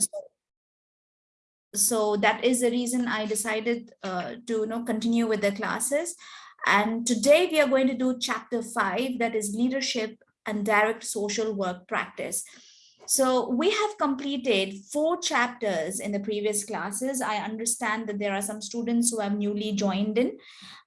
So, so that is the reason I decided uh, to you know, continue with the classes. And today we are going to do chapter five, that is leadership and direct social work practice. So we have completed four chapters in the previous classes. I understand that there are some students who have newly joined in,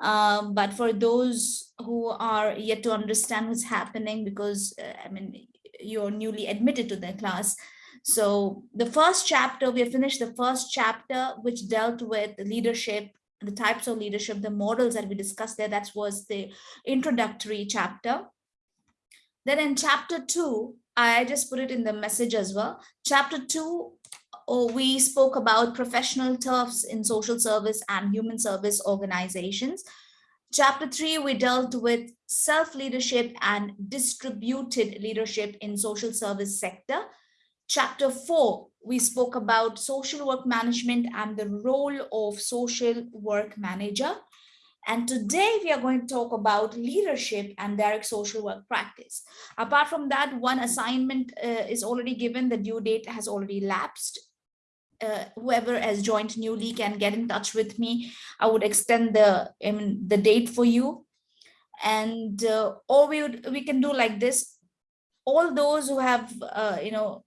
um, but for those who are yet to understand what's happening, because uh, I mean, you're newly admitted to the class. So the first chapter, we have finished the first chapter, which dealt with the leadership, the types of leadership, the models that we discussed there, that was the introductory chapter. Then in chapter two, I just put it in the message as well. Chapter two, oh, we spoke about professional turfs in social service and human service organizations. Chapter three, we dealt with self-leadership and distributed leadership in social service sector. Chapter four, we spoke about social work management and the role of social work manager. And today we are going to talk about leadership and direct social work practice. Apart from that, one assignment uh, is already given, the due date has already lapsed. Uh, whoever has joined newly can get in touch with me. I would extend the, the date for you. And uh, or we, would, we can do like this. All those who have, uh, you know,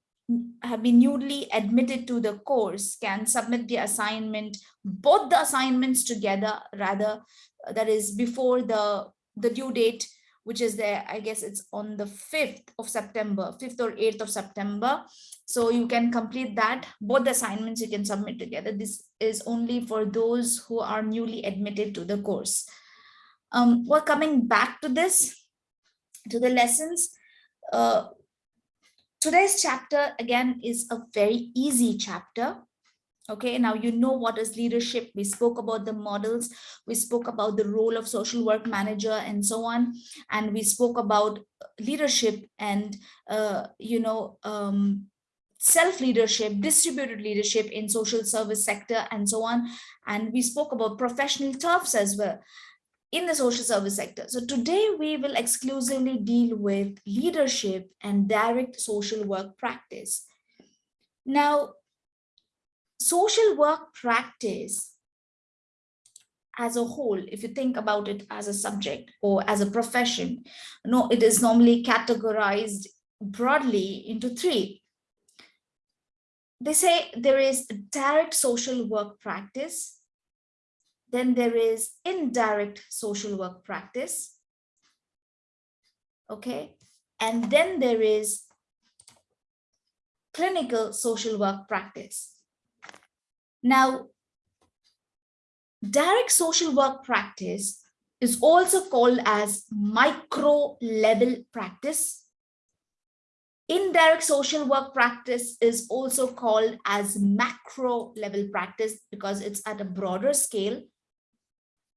have been newly admitted to the course can submit the assignment, both the assignments together, rather, uh, that is before the, the due date, which is there, I guess it's on the 5th of September, 5th or 8th of September. So you can complete that, both the assignments you can submit together. This is only for those who are newly admitted to the course. Um, we're coming back to this, to the lessons. Uh, Today's chapter, again, is a very easy chapter. Okay, now you know what is leadership. We spoke about the models. We spoke about the role of social work manager and so on. And we spoke about leadership and, uh, you know, um, self-leadership, distributed leadership in social service sector and so on. And we spoke about professional turfs as well in the social service sector. So today we will exclusively deal with leadership and direct social work practice. Now, social work practice as a whole, if you think about it as a subject or as a profession, no, it is normally categorized broadly into three. They say there is direct social work practice, then there is indirect social work practice. Okay. And then there is clinical social work practice. Now, direct social work practice is also called as micro level practice. Indirect social work practice is also called as macro level practice because it's at a broader scale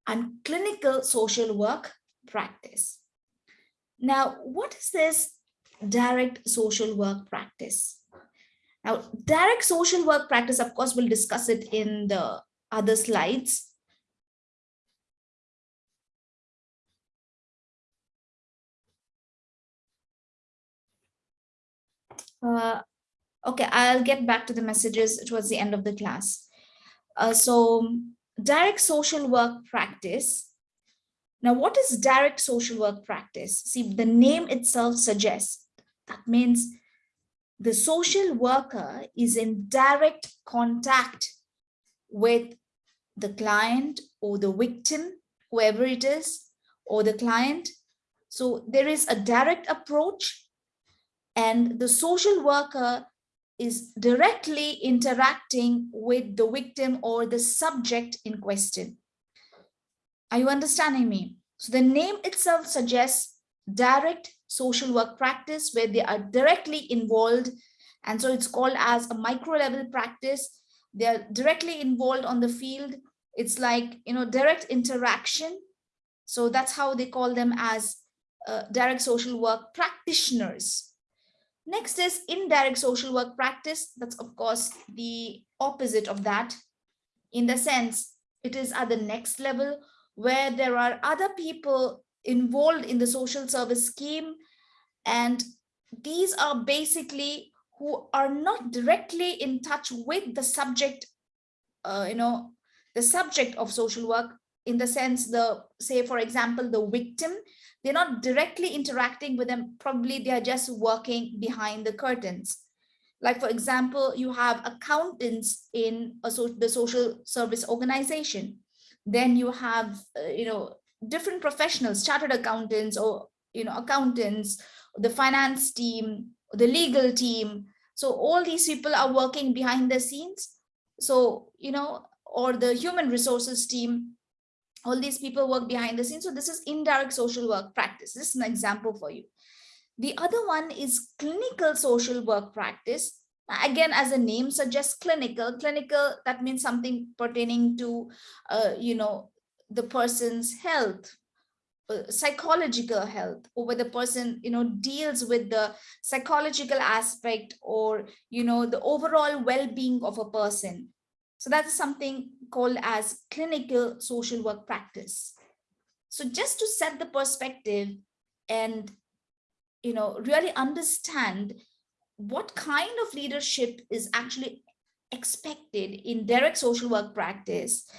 and clinical social work practice. Now, what is this direct social work practice? Now, direct social work practice, of course, we'll discuss it in the other slides. Uh, okay, I'll get back to the messages towards the end of the class. Uh, so direct social work practice. Now, what is direct social work practice? See, the name itself suggests that means the social worker is in direct contact with the client or the victim, whoever it is, or the client. So there is a direct approach and the social worker is directly interacting with the victim or the subject in question. Are you understanding me? So the name itself suggests direct social work practice where they are directly involved. And so it's called as a micro level practice. They're directly involved on the field. It's like, you know, direct interaction. So that's how they call them as uh, direct social work practitioners. Next is indirect social work practice. That's of course the opposite of that in the sense it is at the next level where there are other people involved in the social service scheme and these are basically who are not directly in touch with the subject, uh, you know, the subject of social work in the sense the, say, for example, the victim, they're not directly interacting with them. Probably they are just working behind the curtains. Like, for example, you have accountants in a so the social service organization. Then you have, uh, you know, different professionals, chartered accountants or, you know, accountants, the finance team, the legal team. So all these people are working behind the scenes. So, you know, or the human resources team, all these people work behind the scenes. So this is indirect social work practice. This is an example for you. The other one is clinical social work practice. Again, as the name suggests, clinical. Clinical, that means something pertaining to, uh, you know, the person's health, uh, psychological health, or whether the person, you know, deals with the psychological aspect or, you know, the overall well-being of a person. So that's something called as clinical social work practice. So just to set the perspective and you know, really understand what kind of leadership is actually expected in direct social work practice.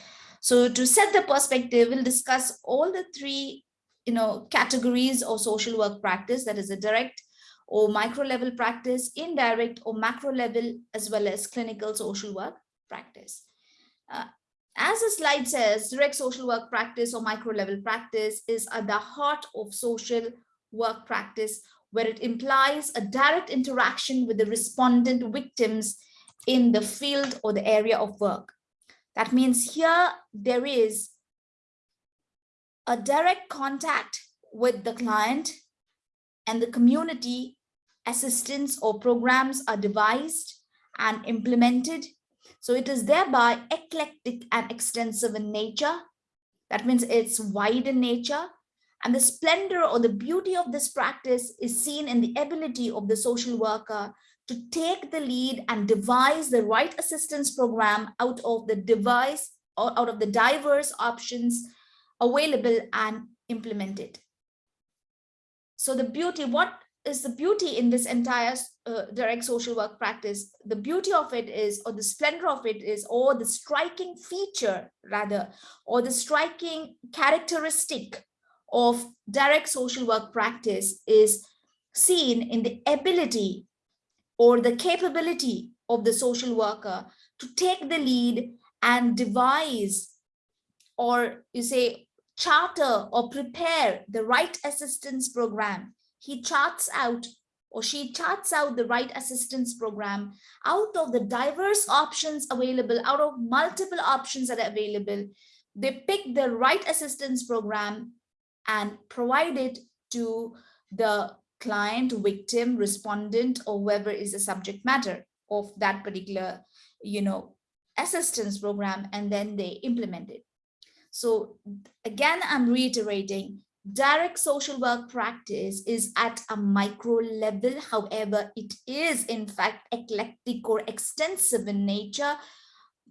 So to set the perspective, we'll discuss all the three you know, categories of social work practice, that is a direct or micro level practice, indirect or macro level, as well as clinical social work practice. Uh, as the slide says, direct social work practice or micro level practice is at the heart of social work practice where it implies a direct interaction with the respondent victims in the field or the area of work. That means here there is a direct contact with the client and the community assistance or programs are devised and implemented. So it is thereby eclectic and extensive in nature. That means it's wide in nature and the splendor or the beauty of this practice is seen in the ability of the social worker to take the lead and devise the right assistance program out of the device or out of the diverse options available and implemented. So the beauty, what is the beauty in this entire uh, direct social work practice? The beauty of it is, or the splendor of it is, or the striking feature rather, or the striking characteristic of direct social work practice is seen in the ability or the capability of the social worker to take the lead and devise or you say charter or prepare the right assistance program. He charts out or she charts out the right assistance program out of the diverse options available, out of multiple options that are available. They pick the right assistance program and provide it to the client, victim, respondent, or whoever is the subject matter of that particular, you know, assistance program, and then they implement it. So again, I'm reiterating, direct social work practice is at a micro level. However, it is in fact eclectic or extensive in nature.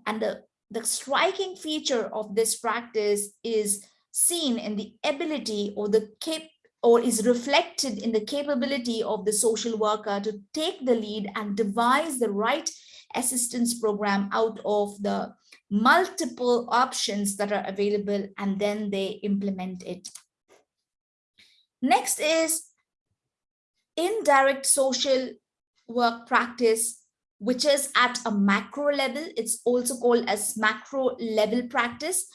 And the, the striking feature of this practice is seen in the ability or the cap or is reflected in the capability of the social worker to take the lead and devise the right assistance program out of the multiple options that are available and then they implement it. Next is indirect social work practice, which is at a macro level. It's also called as macro level practice.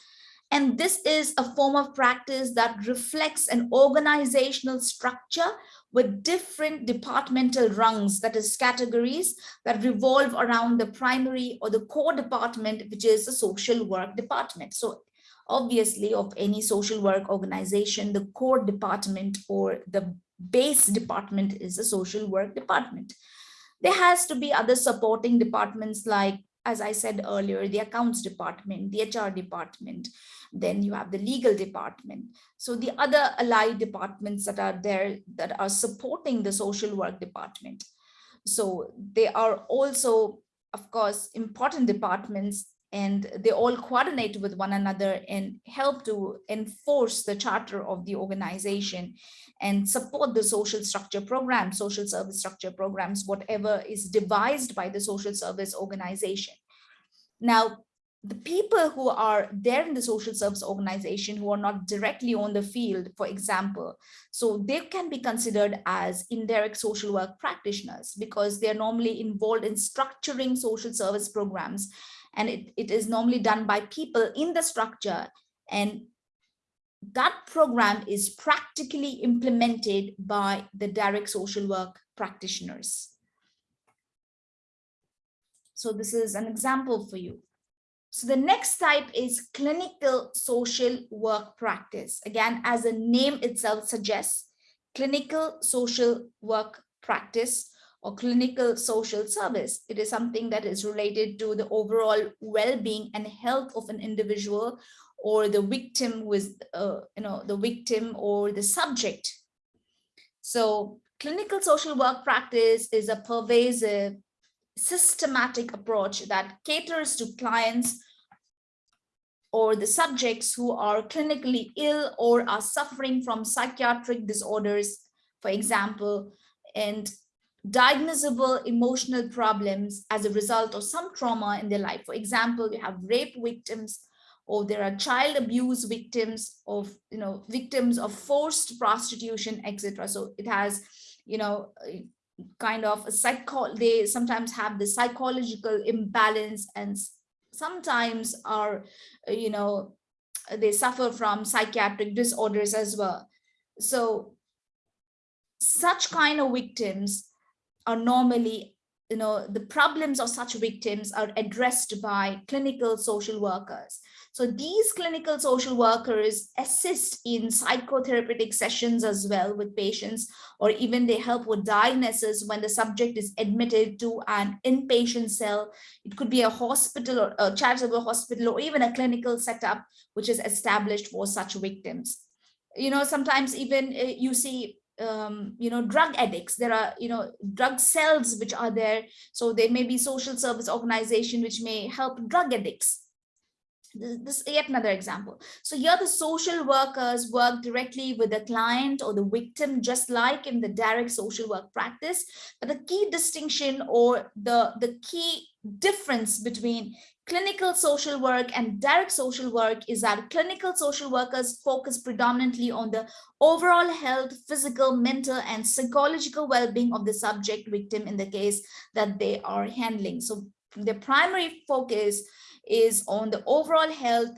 And this is a form of practice that reflects an organizational structure with different departmental rungs, that is categories that revolve around the primary or the core department, which is the social work department. So obviously of any social work organization, the core department or the base department is the social work department. There has to be other supporting departments like as I said earlier, the accounts department, the HR department, then you have the legal department. So the other allied departments that are there that are supporting the social work department. So they are also, of course, important departments and they all coordinate with one another and help to enforce the charter of the organization and support the social structure programs, social service structure programs, whatever is devised by the social service organization. Now, the people who are there in the social service organization who are not directly on the field, for example, so they can be considered as indirect social work practitioners because they're normally involved in structuring social service programs. And it, it is normally done by people in the structure and that program is practically implemented by the direct social work practitioners. So this is an example for you. So the next type is clinical social work practice. Again, as the name itself suggests, clinical social work practice or clinical social service. It is something that is related to the overall well-being and health of an individual or the victim with, uh, you know, the victim or the subject. So clinical social work practice is a pervasive systematic approach that caters to clients or the subjects who are clinically ill or are suffering from psychiatric disorders, for example, and diagnosable emotional problems as a result of some trauma in their life. For example, you have rape victims, or there are child abuse victims of, you know, victims of forced prostitution, etc. So it has, you know, kind of a psycho they sometimes have the psychological imbalance and sometimes are you know they suffer from psychiatric disorders as well so such kind of victims are normally you know the problems of such victims are addressed by clinical social workers so these clinical social workers assist in psychotherapeutic sessions as well with patients, or even they help with diagnosis when the subject is admitted to an inpatient cell. It could be a hospital or a charitable hospital or even a clinical setup, which is established for such victims. You know, sometimes even uh, you see um, you know, drug addicts. There are, you know, drug cells which are there. So there may be social service organization which may help drug addicts this is yet another example. So here the social workers work directly with the client or the victim, just like in the direct social work practice. But the key distinction or the, the key difference between clinical social work and direct social work is that clinical social workers focus predominantly on the overall health, physical, mental, and psychological well-being of the subject victim in the case that they are handling. So the primary focus is on the overall health,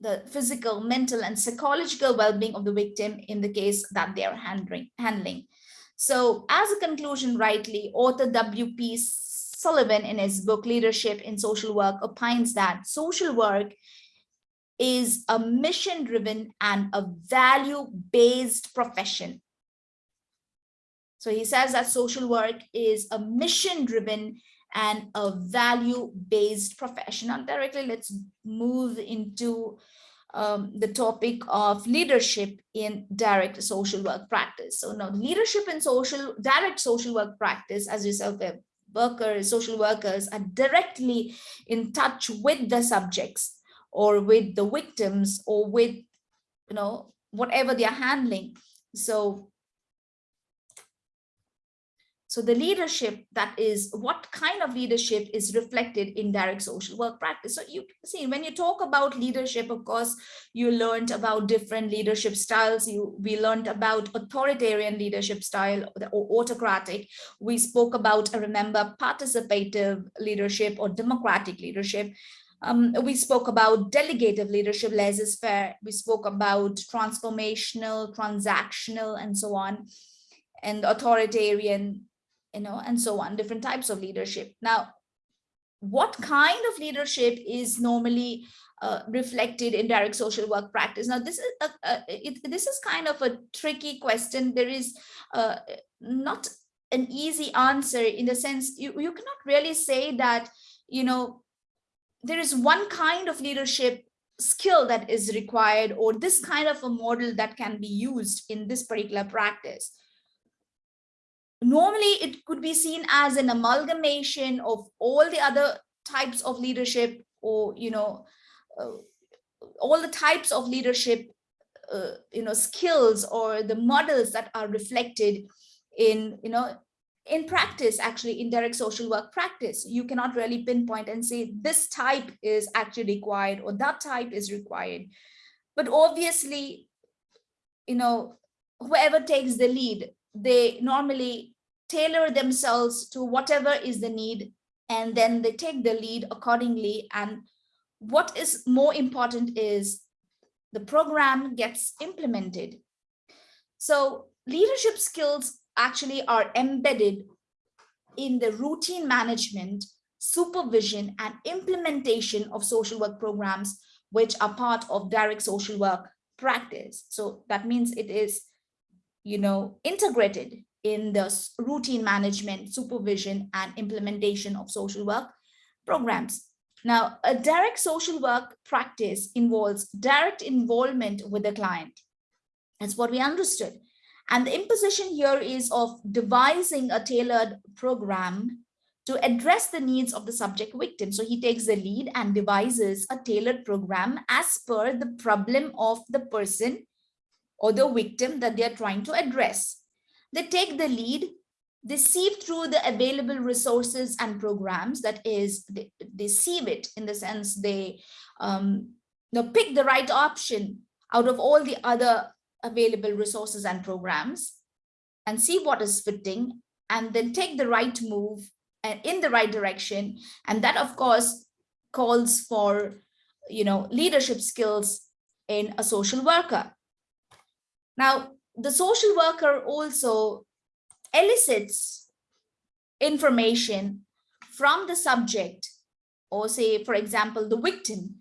the physical, mental, and psychological well-being of the victim in the case that they are handling. So as a conclusion, rightly, author W.P. Sullivan in his book, Leadership in Social Work, opines that social work is a mission-driven and a value-based profession. So he says that social work is a mission-driven and a value-based profession. Now directly, let's move into um, the topic of leadership in direct social work practice. So now leadership in social, direct social work practice, as yourself workers, social workers are directly in touch with the subjects or with the victims or with, you know, whatever they are handling. So so the leadership that is what kind of leadership is reflected in direct social work practice. So you see, when you talk about leadership, of course, you learned about different leadership styles. You we learned about authoritarian leadership style or autocratic. We spoke about, remember, participative leadership or democratic leadership. Um, we spoke about delegative leadership, laissez-faire. We spoke about transformational, transactional, and so on, and authoritarian you know, and so on, different types of leadership. Now, what kind of leadership is normally uh, reflected in direct social work practice? Now, this is a, a, it, this is kind of a tricky question. There is uh, not an easy answer in the sense you, you cannot really say that, you know, there is one kind of leadership skill that is required or this kind of a model that can be used in this particular practice normally it could be seen as an amalgamation of all the other types of leadership or, you know, uh, all the types of leadership, uh, you know, skills or the models that are reflected in, you know, in practice, actually in direct social work practice, you cannot really pinpoint and say this type is actually required or that type is required. But obviously, you know, whoever takes the lead, they normally tailor themselves to whatever is the need and then they take the lead accordingly. And what is more important is the program gets implemented. So leadership skills actually are embedded in the routine management, supervision, and implementation of social work programs, which are part of direct social work practice. So that means it is, you know, integrated in the routine management, supervision, and implementation of social work programs. Now, a direct social work practice involves direct involvement with the client. That's what we understood. And the imposition here is of devising a tailored program to address the needs of the subject victim. So he takes the lead and devises a tailored program as per the problem of the person or the victim that they are trying to address. They take the lead, they sieve through the available resources and programs, that is, they, they sieve it in the sense they um, you know, pick the right option out of all the other available resources and programs and see what is fitting and then take the right move and in the right direction. And that, of course, calls for, you know, leadership skills in a social worker. Now, the social worker also elicits information from the subject or say, for example, the victim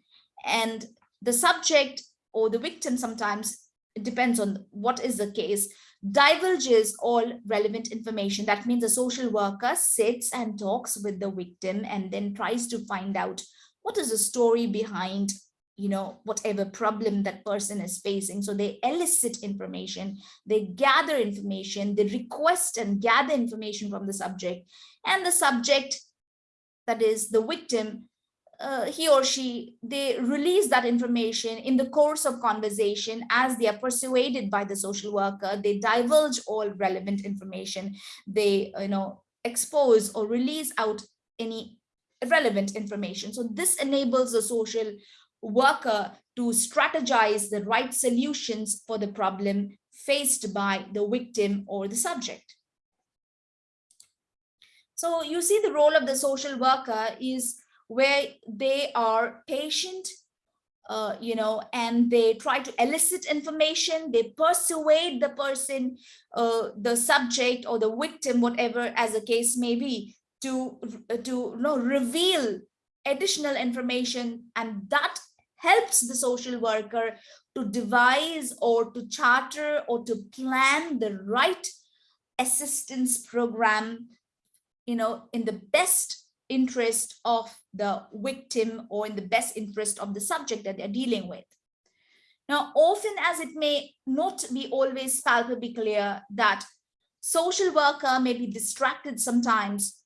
and the subject or the victim sometimes it depends on what is the case, divulges all relevant information. That means the social worker sits and talks with the victim and then tries to find out what is the story behind you know, whatever problem that person is facing. So they elicit information, they gather information, they request and gather information from the subject and the subject, that is the victim, uh, he or she, they release that information in the course of conversation as they are persuaded by the social worker, they divulge all relevant information, they, you know, expose or release out any relevant information. So this enables the social worker to strategize the right solutions for the problem faced by the victim or the subject. So you see the role of the social worker is where they are patient, uh, you know, and they try to elicit information, they persuade the person, uh, the subject or the victim, whatever as the case may be, to, to you know, reveal additional information and that helps the social worker to devise or to charter or to plan the right assistance program you know in the best interest of the victim or in the best interest of the subject that they're dealing with. Now, often as it may not be always palpably clear that social worker may be distracted sometimes,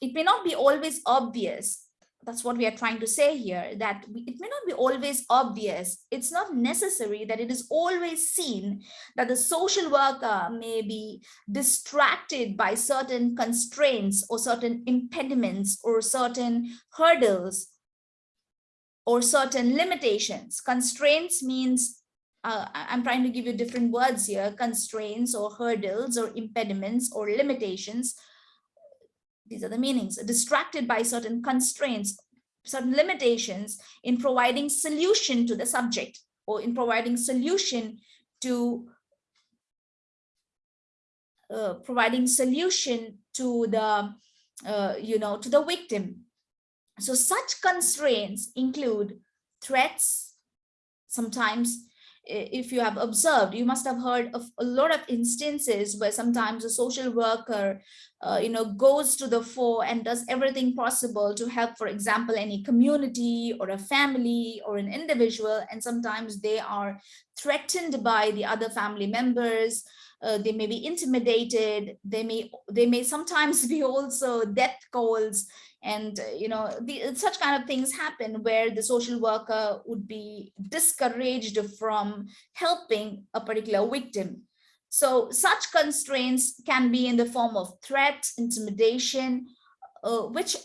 it may not be always obvious that's what we are trying to say here, that it may not be always obvious. It's not necessary that it is always seen that the social worker may be distracted by certain constraints or certain impediments or certain hurdles or certain limitations. Constraints means uh, I'm trying to give you different words here, constraints or hurdles or impediments or limitations these are the meanings, distracted by certain constraints, certain limitations in providing solution to the subject or in providing solution to uh, providing solution to the uh, you know to the victim. So such constraints include threats sometimes if you have observed, you must have heard of a lot of instances where sometimes a social worker, uh, you know, goes to the fore and does everything possible to help, for example, any community or a family or an individual. And sometimes they are threatened by the other family members. Uh, they may be intimidated. They may, they may sometimes be also death calls and uh, you know the, such kind of things happen where the social worker would be discouraged from helping a particular victim. So such constraints can be in the form of threat intimidation uh, which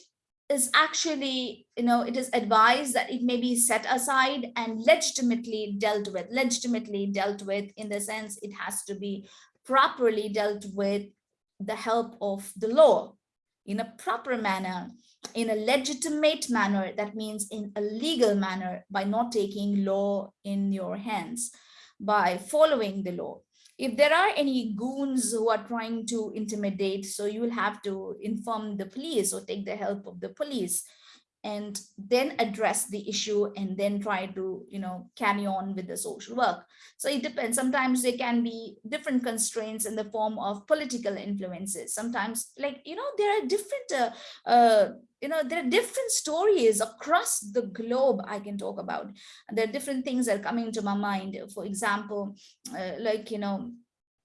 is actually, you know, it is advised that it may be set aside and legitimately dealt with, legitimately dealt with in the sense it has to be properly dealt with the help of the law in a proper manner, in a legitimate manner, that means in a legal manner by not taking law in your hands, by following the law. If there are any goons who are trying to intimidate, so you will have to inform the police or take the help of the police and then address the issue and then try to you know carry on with the social work. So it depends. Sometimes there can be different constraints in the form of political influences. Sometimes like you know there are different uh, uh, you know there are different stories across the globe i can talk about. There are different things that are coming to my mind. For example uh, like you know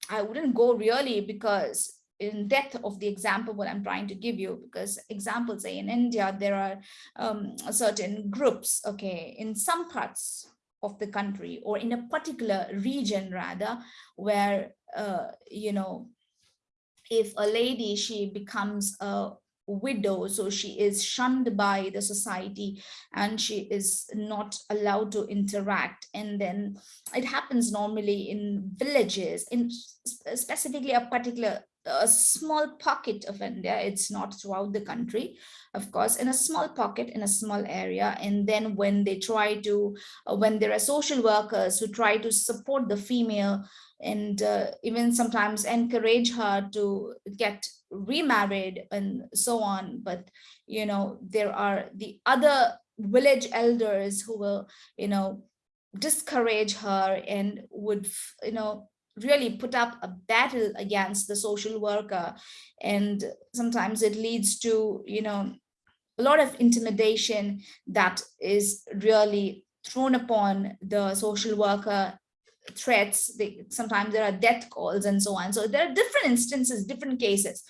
i wouldn't go really because in depth of the example what i'm trying to give you because examples say in india there are um, certain groups okay in some parts of the country or in a particular region rather where uh, you know if a lady she becomes a widow so she is shunned by the society and she is not allowed to interact. And then it happens normally in villages in specifically a particular a small pocket of India. It's not throughout the country, of course, in a small pocket, in a small area. And then when they try to, uh, when there are social workers who try to support the female and uh, even sometimes encourage her to get remarried and so on. But, you know, there are the other village elders who will, you know, discourage her and would, you know, really put up a battle against the social worker. And sometimes it leads to you know a lot of intimidation that is really thrown upon the social worker threats. They, sometimes there are death calls and so on. So there are different instances different cases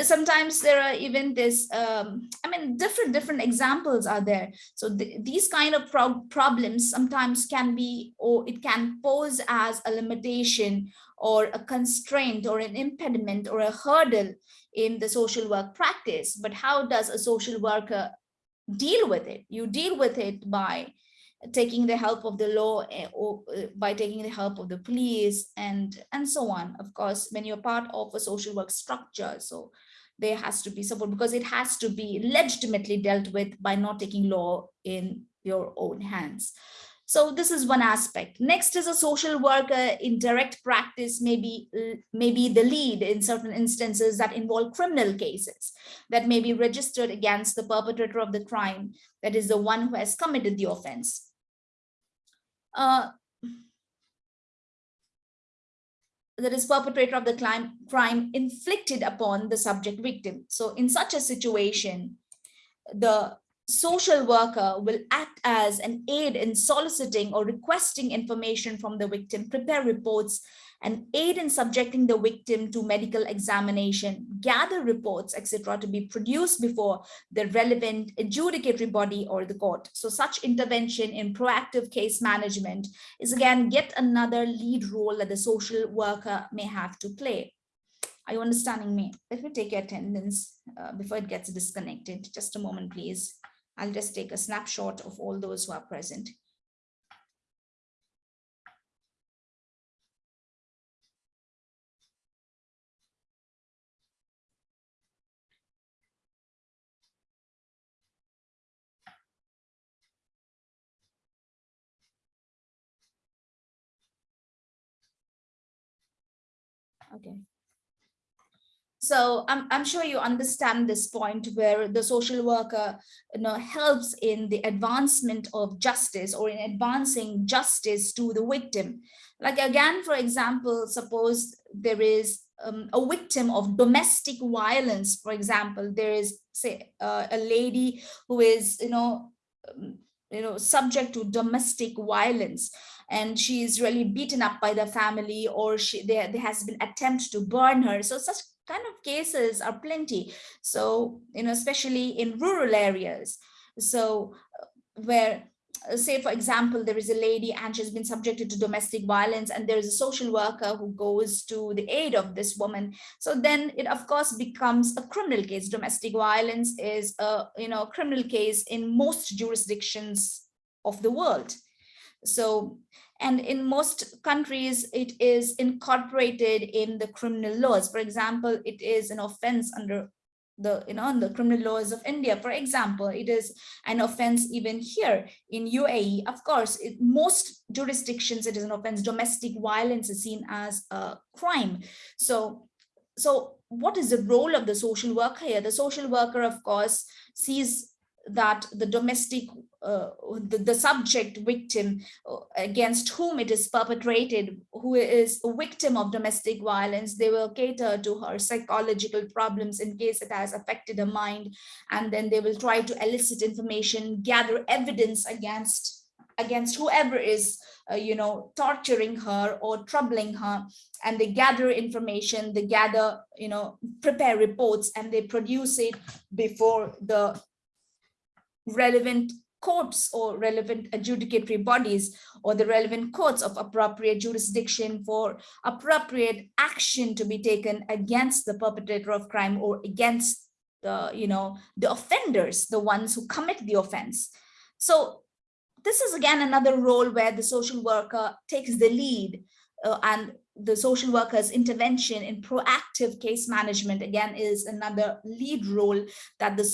sometimes there are even this um, i mean different different examples are there. So th these kind of pro problems sometimes can be or it can pose as a limitation or a constraint or an impediment or a hurdle in the social work practice. But how does a social worker deal with it? You deal with it by taking the help of the law eh, or uh, by taking the help of the police and and so on. Of course when you're part of a social work structure so there has to be support because it has to be legitimately dealt with by not taking law in your own hands. So this is one aspect. Next is a social worker in direct practice maybe maybe the lead in certain instances that involve criminal cases that may be registered against the perpetrator of the crime that is the one who has committed the offense uh, that is perpetrator of the crime, crime inflicted upon the subject victim. So in such a situation, the social worker will act as an aid in soliciting or requesting information from the victim, prepare reports, and aid in subjecting the victim to medical examination, gather reports, etc., to be produced before the relevant adjudicatory body or the court. So such intervention in proactive case management is again yet another lead role that the social worker may have to play. Are you understanding me? Let me take your attendance uh, before it gets disconnected. Just a moment, please. I'll just take a snapshot of all those who are present. Okay. So I'm, I'm sure you understand this point where the social worker you know, helps in the advancement of justice or in advancing justice to the victim. Like again, for example, suppose there is um, a victim of domestic violence, for example, there is say uh, a lady who is, you know, um, you know, subject to domestic violence and she is really beaten up by the family or she there, there has been attempt to burn her. So such kind of cases are plenty. So, you know, especially in rural areas. So uh, where uh, say for example there is a lady and she's been subjected to domestic violence and there is a social worker who goes to the aid of this woman so then it of course becomes a criminal case domestic violence is a you know criminal case in most jurisdictions of the world so and in most countries it is incorporated in the criminal laws. For example it is an offense under the you know the criminal laws of India. For example it is an offense even here in UAE of course in most jurisdictions it is an offense. Domestic violence is seen as a crime. So so what is the role of the social worker here? The social worker of course sees that the domestic uh, the, the subject victim uh, against whom it is perpetrated who is a victim of domestic violence they will cater to her psychological problems in case it has affected her mind. And then they will try to elicit information gather evidence against against whoever is uh, you know torturing her or troubling her. And they gather information they gather you know prepare reports and they produce it before the relevant courts or relevant adjudicatory bodies or the relevant courts of appropriate jurisdiction for appropriate action to be taken against the perpetrator of crime or against the you know the offenders the ones who commit the offense. So this is again another role where the social worker takes the lead uh, and the social worker's intervention in proactive case management again is another lead role that the